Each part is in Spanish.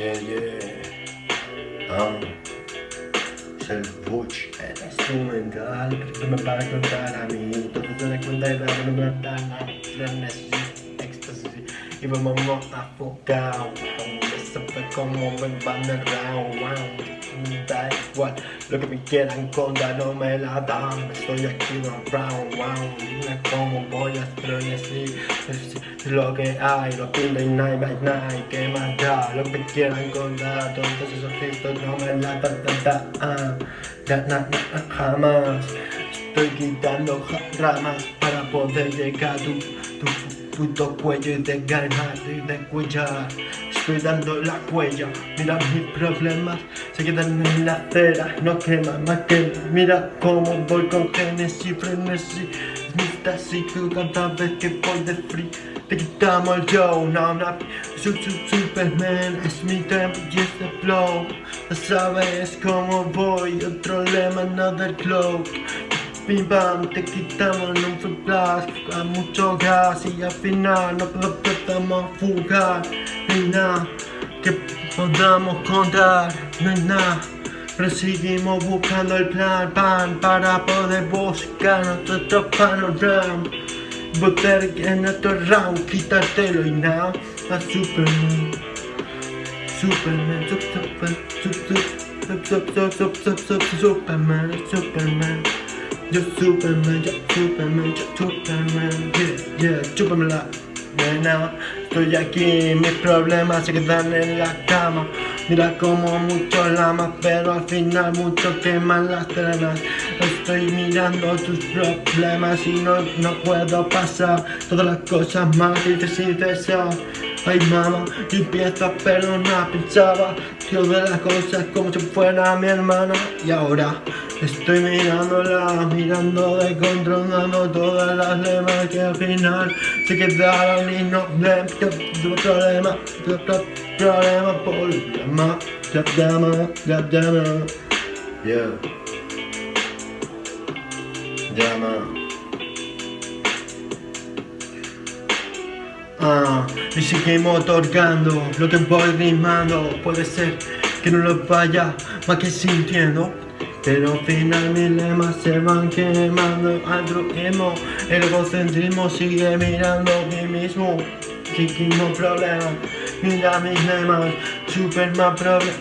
Yeah, yeah. Um, Selvich. Este un mental, que me para contar a mí. Entonces cuenta de la éxtasis. Y vamos a enfocar. Como me me van. Da igual lo que me quieran contar, no me la dan. Estoy aquí round, round. Dime cómo voy a frenesí. Es lo que hay, lo que hay, night by night. Que más da lo que me quieran contar. Todos esos gestos no me la dan, da. Ya, na, na, jamás. Estoy quitando ramas para poder llegar a tu, tu puto cuello y de ganar y de cuellar. Estoy dando la huella, mira mis problemas se quedan en la acera, no queman más que Mira. Cómo voy con Genesis, frenesí, así que cada vez que voy de free. Te quitamos el show, no, no, su, su, Superman es mi tempo y este flow, ya sabes cómo voy, otro lema, another cloak Pam, te quitamos en un blast a mucho gas y al final no podemos fugar. No hay nada que podamos contar, no hay nada. Pero seguimos buscando el plan, pan para poder buscar nuestro panorama. Botar en nuestro round, quitártelo y nada. A Superman. Superman, Superman, Superman, Superman, Superman, Superman yo Superman, yo Superman, yo Superman, yeah, yeah, chúpamela, nena Estoy aquí, mis problemas se quedan en la cama Mira como mucho lamas, pero al final mucho queman las trenas Estoy mirando tus problemas y no, no puedo pasar Todas las cosas malas que y deseas Ay mamá, yo empiezo a perdonar, pensaba Tío de las cosas como si fuera mi hermana Y ahora estoy mirándola, mirando de controlando todas las lemas Que al final se quedaron y no Tu problema, problema, problema Llama, llama, yeah. Llama Ah, y seguimos otorgando lo que voy rimando. Puede ser que no lo vaya más que sintiendo pero al final mis lemas se van quemando. Altruismo, el egocentrismo sigue mirando a mí mismo. Seguimos problemas, mira mis lemas Superman problem,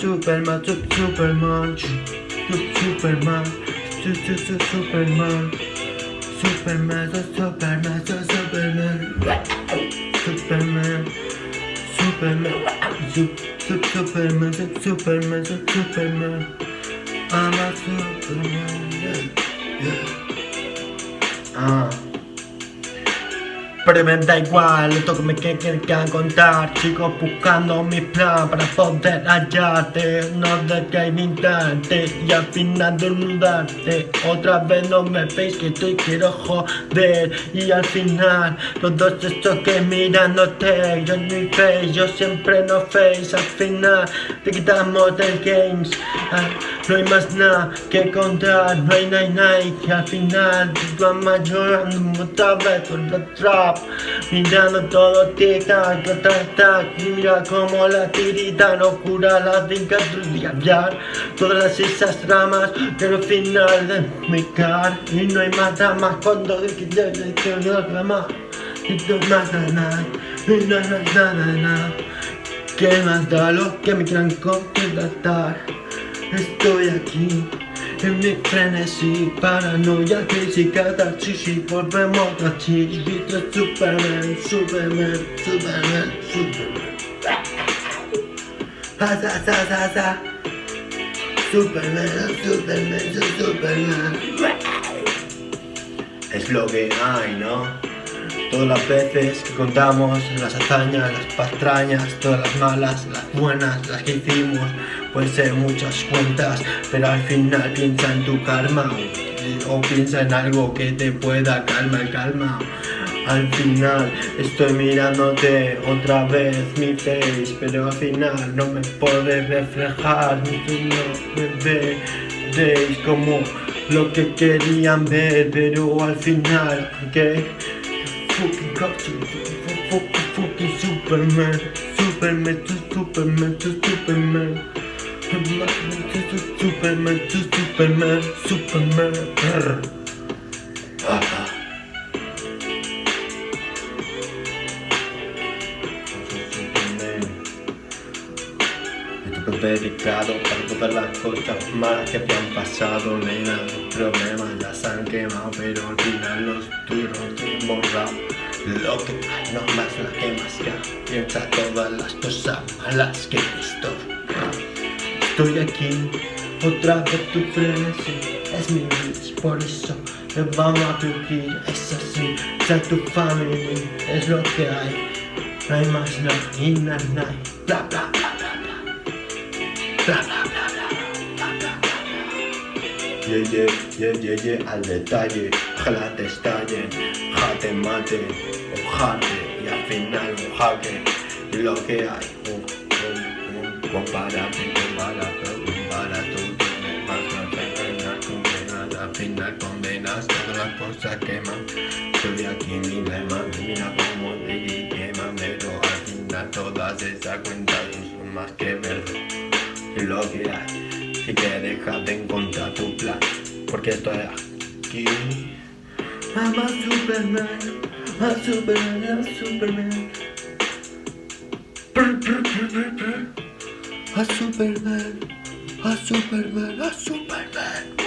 Superman, Superman. Superman, Superman Superman, Superman, Superman. Superman Superman Superman, Superman, Superman. I'm a Superman, yeah, yeah. Ah Pero me da igual, esto que me quieren contar. Sigo buscando mi plan para poder hallarte. No de que instante y al final desnudarte Otra vez no me veis que estoy quiero joder. Y al final, todos estos que mirándote Yo ni face, yo siempre no face. Al final, te quitamos del games. Ah, No hay más nada que contar, no hay nada, Y al final, te vas llorando otra vez la trap Mirando todo tic-tac, tac, Y mira como la tirita no cura las cicatrices Todas esas ramas que al final de mi cara Y no hay más ramas cuando más que más da lo que me quieran contratar Estoy aquí en mi frenesí, paranoia, catarsis y volvemos a ti Vito Superman, Superman, Superman, Superman sa, sa, sa, sa. Superman, Superman, Superman Es lo que hay, ¿no? Todas las veces que contamos las hazañas, las pastrañas, todas las malas, las buenas, las que hicimos Pueden ser muchas cuentas, pero al final piensa en tu karma o, piensa en algo que te pueda calmar, calma. Al final estoy mirándote otra vez mi face Pero al final no me puedes reflejar Ni tú no me veis como lo que querían ver Pero al final, ¿qué? Fucking, fucking, fucking, fucking Superman Superman, Superman, to Superman. Superman, to Superman, Superman. Ah, ah. Superman. Esto fue dedicado para todas las cosas malas que han pasado, nena. Los problemas ya se han quemado, pero al final los borrado. Lo que hay no más la quemas ya. Piensa todas las cosas malas que he visto. Estoy aquí, otra vez tu frenesí. Es mi bitch, por eso le vamos a vivir. Es así, sea tu familia, es lo que hay. No hay más nada, y nada, bla, bla. Yeah, yeah, yeah, yeah, yeah, al detalle. Ojalá te estallen, ojalá te maten, ojate y al final jaque. Y lo que hay, un, un, un, compárate, compárate, compárate, tú más no te engañas, condenas, al final condenas todas las cosas queman. Soy aquí mi lema, mira cómo te queman, pero al final todas esas cuentas son más que verde. Lo que dejas de encontrar tu plan, porque estoy aquí. I'm a Superman, a Superman, a Superman. A Superman, a Superman, a Superman.